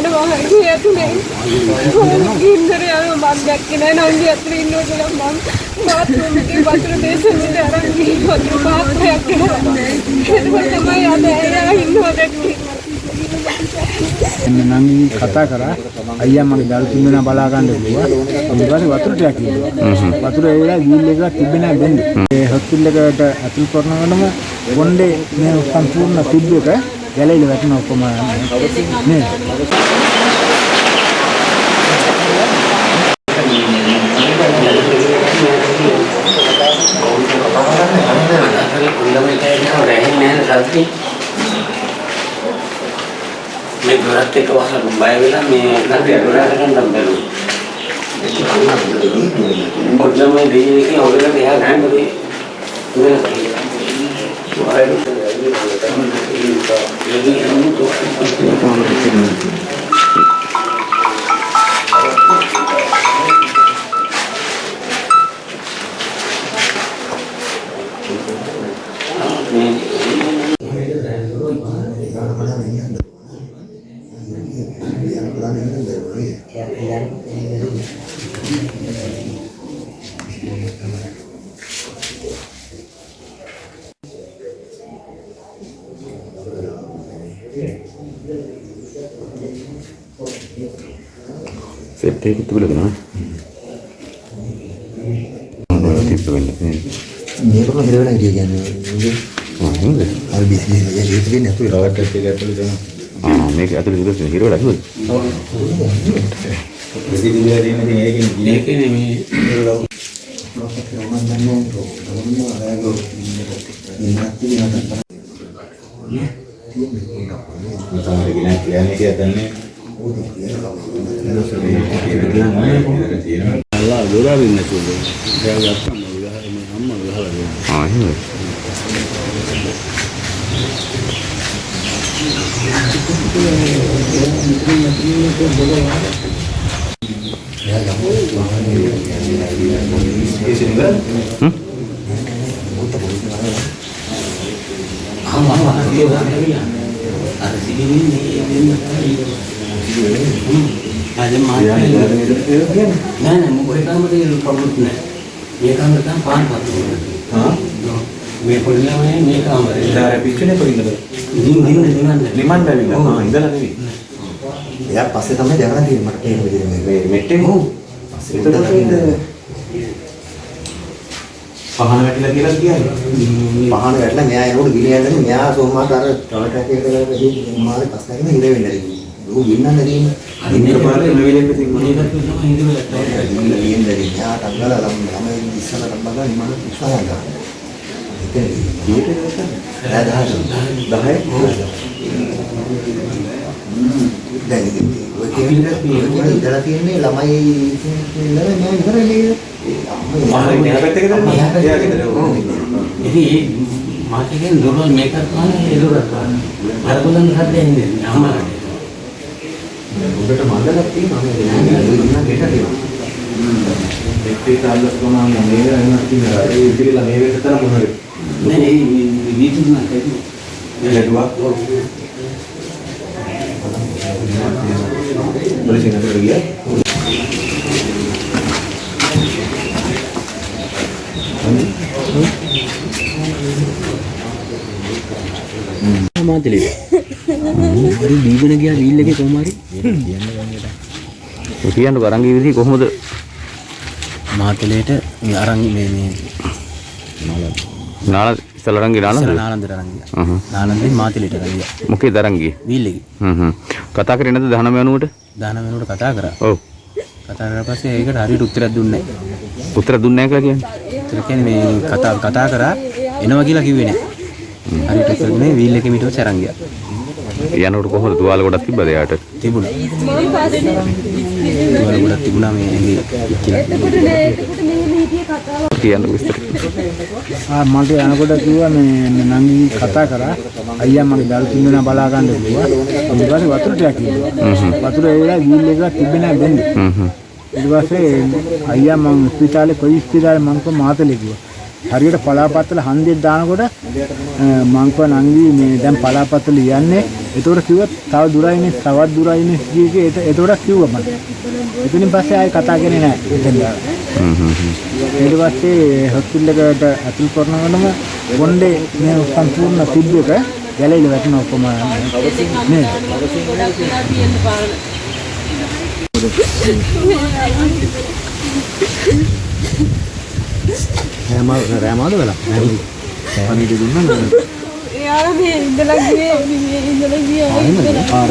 යනවා හරි ඇතුලේ ඉන්දර යනවා මම දැක්කේ නෑ නංගි ඇතුලේ ඉන්නවා කියලා මම බාත්රූම් එකේ වතුර දේශනෙට අරන් ගිහින් වතුර පාත්‍රයක් කරා එතකොට තමයි අද එයා ඉන්නවා දැක්කේ එන්න නම් කතා කරා අයියා මගේ දරු තුන් දෙනා බලා ගන්න කිව්වා ඊට පස්සේ වතුර ටිකක් කිව්වා වතුර ඒ වෙලාවේ වීල් එකක් තිබ්බේ නැහැ දෙන්නේ ඒ හොස්පිටල් එකට ඇතුල් කරනකොටම කොණ්ඩේ මේ සම්පූර්ණ තිබ්බ එක ගැලවිලා වැටෙන ඔක්කොම නේද මේ දොරත් එක වහලා බය වෙලා මේ නැටි දොරට ගන්න බැලුවා. පොඩ්ඩම දෙන්නේ කියලා ඔයගොල්ලෝ එහා Yeah, yeah, yeah. සෙට් එකක් තිබුණා නේද? තිබ්බෙන්නේ නේද? මේකම හිර වෙලා හිටිය කියන්නේ නේද? අර බිස්නස් එක ඒක වෙන්නේ නැතුව රවට් එක ඇතුළේ දෙනවා. ආ මේක ඇතුලේ ඉඳලා හිර වෙලා කිව්වද? ප්‍රතිදින දෙන ඉතින් ඒකෙන් ගිනේ ඒකනේ මේ තමයි ගෙන කියන්නේ කියලා දන්නේ. අල්ලා දොරාරින් නැතුව එයා ගත්තා මම ගහලා මේ අම්මා ගහලා දෙනවා. ආ එහෙමද? අම්මා කියලා අර සිටින්නේ මේ අද මාත් නෑ නෑ මොකද කාමරේ කවුරුත් නෑ මේ කාමරේ තමයි පාන් පත්තු හා මේ පොඩි ළමයි මේ කාමරේ ඉතාල පිටුනේ කොයින්ද? දින් දින් දිනන්න ලිමන් බැවිලා. ආ ඉඳලා නෙවෙයි. එයා පස්සේ තමයි දැනගන්න තියෙන්නේ මට තේරෙන විදිහට මේ මෙට්ටේ ඔව්. පස්සේ එතකොට පහන වැටිලා කියලා කියන්නේ. පහන වැටලා මෙයා එනකොට ගිනි යන්නේ මෙයා සෝමාට අර ටොයලට් එකේ කරලා ගිහින් මාරේ පස්සෙන් හිර වෙන්නේ නැහැ. ඌ ගින්නන්න දෙන්නේ. අදින්න පාරේ මෙවිලෙන්න තියෙන්නේ. මොනේකට තමයි හිතවල ලියෙන් දෙන්නේ. මෙයා තංගල ළම ළමයි ඉස්සර රම්බගා ඉමන විශ්වාස ගන්නවා. ඒක කීයටද කරන්නේ? 10 දැන් ඉතින් ඔය කියන්නේ ඉඳලා තියෙන්නේ ළමයි ඉඳලා මම ඉවරයි නේද? අම්මා මෙහා පැත්තේ දාන්න. එයා ගෙදර. ඉතින් මාත් කියන්නේ දොර මේක තමයි ඒ දොර තමයි. අර බලන්න හදන්නේ ඉන්නේ උඩට මණ්ඩලක් තියෙනවා නේද? ඉන්න ගෙට තියෙනවා. දෙක්ටි කාලස් කොනම මේ වෙනස් තියෙනවා. ඒ ඉතිරිලා මේ වෙනස තරම් මොනවද? නෑ මේ වීදුරුවක් ඇති. ලැබුවා. පොලිසිය නතර ගියා. මාතලේ. හරි දීගෙන ගියා වීල් එකේ කොහොම හරි. ඔය කියන්නකෝ අරන් ගිය විදිහ කොහොමද? මාතලේට මේ අරන් මේ මේ නාල ඉස්සලා නාලද? නාලන්දට අරන් ගියා. හ්ම්. නාලන්දෙන් මාතලේට ගියා. මොකේද අරන් ගියේ? වීල් එකේ. හ්ම් හ්ම්. කතා කරේ නැද්ද 19 වෙනුවට? දාන වෙනකොට කතා කරා. ඔව්. කතා කරලා පස්සේ ඒකට හරියට උත්තරයක් දුන්නේ නැහැ. උත්තර දුන්නේ නැහැ කියලා කියන්නේ. උත්තර කියන්නේ මේ කතා කතා කරා එනවා කියලා කිව්වේ නැහැ. හරියට උත්තර දුන්නේ වීල් එකේ මිටුව සරන් ගියා. යනකොට කොහොමද තුවාල ගොඩක් තිබ්බද එයාට? තිබුණා. ඒවල ගොඩක් තිබුණා මේ ඇඟේ කියලා. එතකොට නෑ එතකොට මෙහෙම හිටියේ කතාව කියන්නකෝ විස්තර. ආ මට යනකොට කිව්වා මේ නංගි කතා කරා අයියා මගේ දරු තුන් දෙනා බලා ගන්න කිව්වා ඊට පස්සේ වතුර ටිකක් කිව්වා වතුර ඒ වෙලාවේ වීල් එකක් තිබ්බේ නැහැ දෙන්නේ. ඊට පස්සේ අයියා මම ස්පිතාලේ කොයි ස්පිතාලේ මම කො මාතලේ කිව්වා හරියට පලාපත්තල හන්දියක් දානකොට මං කිව්වා නංගි මේ දැන් පලාපත්තල යන්නේ. ඒතකොට කිව්වා තව දුරයිනේ තවත් දුරයිනේ කීකේ ඒතකොට කිව්වා මට එතනින් පස්සේ ආයෙ කතා කරේ නැහැ. එතන හ්ම් හ්ම් හ්ම්. ඊට පස්සේ හොස්පිටල් එකට ඇතුල් කරනකොටම බොණ්ඩේ මේ සම්පූර්ණ තිබ්බ එක ගැලවිලා වැටෙන ඔක්කොම. නේද? ගොඩක් වෙලා පාන රෑමාද වෙලා? පණිවිඩ දුන්නා එයාලා මේ ඉඳලා ගියේ මේ ඉඳලා ගියේ. ආර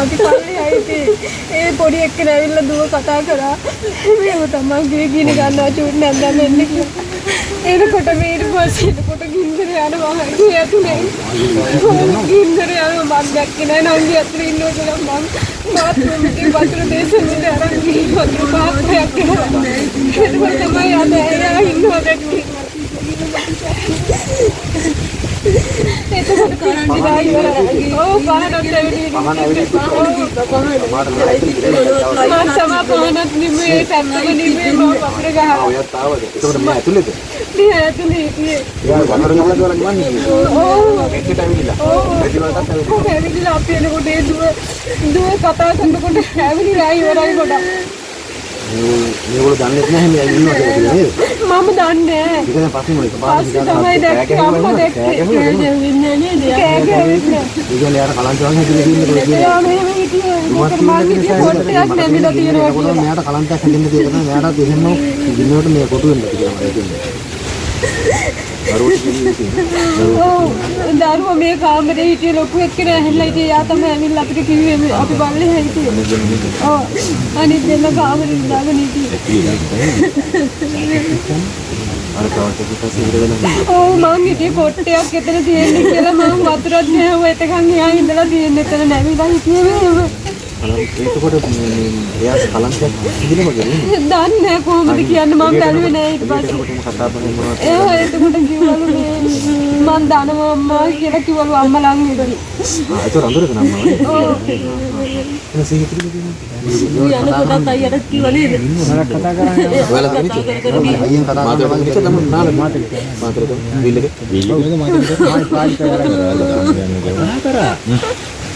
අපි පල්ලේ ආයේ ඒ පොඩි එක්කෙනා ඇවිල්ලා දුව කතා කරා. මේව තමයි ගේ ගිනි ගන්නවා චූට් නැන්දම එන්නේ කියලා. එනකොට මේ ඊට පස්සේ එනකොට ගින්දර යනවා ගේ ඇතුලේ. ගින්දර යනවා. මම දැක්කේ නෑ නංගි ඇතුලේ ඉන්නවා කියලා මම බාත්රූම් එකේ වතුර දේශනෙට අරන් ගිහින් වතුර පාත්‍රයක් කරා එතකොට තමයි අද එයා ඉන්නවා දැක්කේ එතකොට කරන්ටි දායි වල ඕ පහනත් ඇවිල්ලා පහන ඇවිල්ලා මම සමා පහනත් නිමේ ටැප්පක නිමේ මම වතුර ගහලා ඔයත් ආවද එතකොට මේ ඇතුළේද මේ ඇතුලේ හිටියේ එයා වතුර ගහලා කියලා ගමන්නේ ඕ එක්කට ඇවිල්ලා වලටත් ඇවිල්ලා ඔව් ඇවිල්ලා අපි එනකොට ඒ දුව දුව කතා කරනකොට ඇවිල්ලා ඉවරයි ගොඩක් මේගොල්ලෝ දන්නේ නැහැ මේ ඉන්නවා කියලා නේද? මම දන්නේ නැහැ. ඒක දැන් පස්සේ මොකද පස්සේ තමයි දැක්කේ අම්මා දැක්කේ. කෑ ගැවෙන්නේ නේද? කෑ ගැවෙන්නේ ඒගොල්ලෝ යාර කලන්ත වගේ හිතේ ඉන්නේ කියලා මෙහෙම හිටියේ. මොකද මං හිටියේ පොට්ටයක් නැමිලා තියෙනවා කියලා මෙයාට කලන්තයක් හැදෙන්න තියෙන තමයි මෙයාට දෙහෙන්නෝ ඉන්නකොට මේ කොටු වෙන්න කියලා මම ඔව් දරුවා මේ කාමරේ හිටියේ ලොකු එක්කෙනා ඇහිලා හිටියේ යා තමයි ඇවිල්ලා අපිට කිව්වේ මේ අපි බල්ලේ හිටියේ ඔව්. අනිත් දෙන්න කාමරේ ඉඳගෙන හිටියේ. අර කවට පස්සේ ඉර වෙනවා ඔව් මං හිටියේ පොට්ටයක් එතන තියෙන්නේ කියලා මම වතුරත් නෑව එතකන් එහා ඉඳලා තියෙන්නේ එතන නැවිලා හිටියේ මේව ඒකකොට එයා කලන්තයක් කියන්නේ දන්නේ නෑ කොහොමද කියන්න මම බැලුවේ නෑ ඊට පස්සේ කතා කරන්නේ මොනවද එයා එතකොට කිව්වලු මේ මං දනවා අම්මා කියලා කිව්වලු අම්මා ළඟ ඉඳි ආ ඒක රඳුරක නම නේද එන සීහිතේ කියන්නේ යන කොටත් අයියට කිව්ව නේද මම කතා කරන්නේ ඔයාලා තනිච්ච අයියෙන් කතා කරනවා ඉච්ච තමයි නාල මාතේ මාතේ විල්ලක විල්ලක ආයි පාඩි කරලා කරා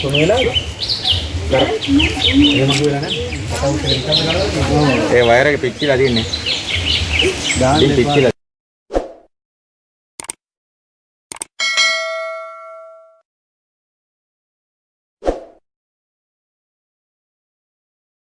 තුන වෙලා ඒ වයර් එක පිච්චිලා තින්නේ. දාන්න පිච්චිලා